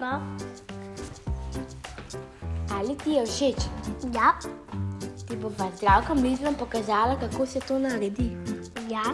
pa. Ali ti je všeč? Ja. Ti bo pa zdravka mizlom pokazala, kako se to naredi. Ja.